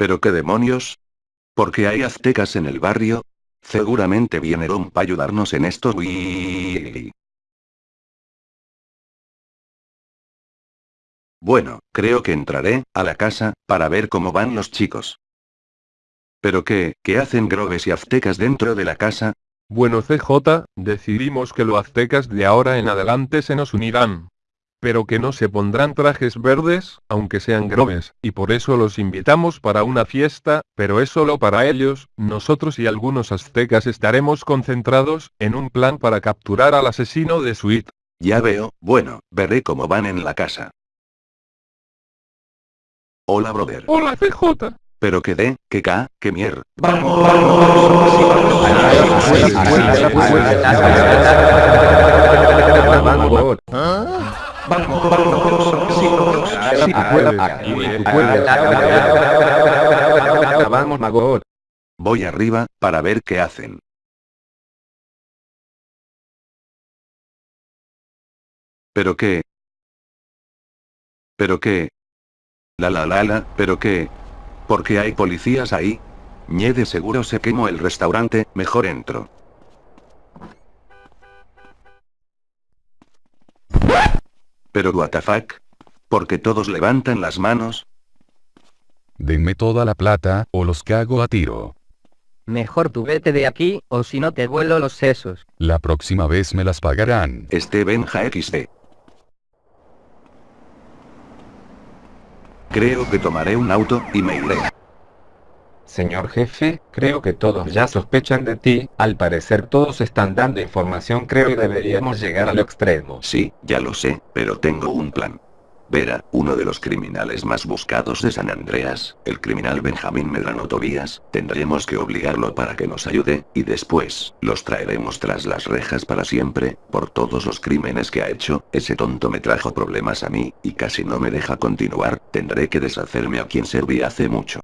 ¿Pero qué demonios? ¿Por qué hay aztecas en el barrio? Seguramente vinieron para ayudarnos en esto. Uy. Bueno, creo que entraré a la casa para ver cómo van los chicos. ¿Pero qué, qué hacen grobes y aztecas dentro de la casa? Bueno CJ, decidimos que los aztecas de ahora en adelante se nos unirán. Pero que no se pondrán trajes verdes, aunque sean grobes, y por eso los invitamos para una fiesta, pero es solo para ellos, nosotros y algunos aztecas estaremos concentrados, en un plan para capturar al asesino de Sweet. Ya veo, bueno, veré cómo van en la casa. Hola brother. Hola CJ. Pero que de, que ca, que mier. Vamos Magot. Voy arriba, para ver qué hacen. ¿Pero qué? ¿Pero qué? La la la la, ¿pero qué? ¿Por qué hay policías ahí? Ñe de seguro se quemó el restaurante, mejor entro. Pero what the fuck? ¿Por qué todos levantan las manos? Denme toda la plata, o los cago a tiro. Mejor tú vete de aquí, o si no te vuelo los sesos. La próxima vez me las pagarán. Este Benja XD. Creo que tomaré un auto, y me iré. Señor jefe, creo que todos ya sospechan de ti, al parecer todos están dando información creo y deberíamos llegar al extremo. Sí, ya lo sé, pero tengo un plan. Vera, uno de los criminales más buscados de San Andreas, el criminal Benjamín Medrano Tobías, tendremos que obligarlo para que nos ayude, y después, los traeremos tras las rejas para siempre, por todos los crímenes que ha hecho, ese tonto me trajo problemas a mí, y casi no me deja continuar, tendré que deshacerme a quien serví hace mucho.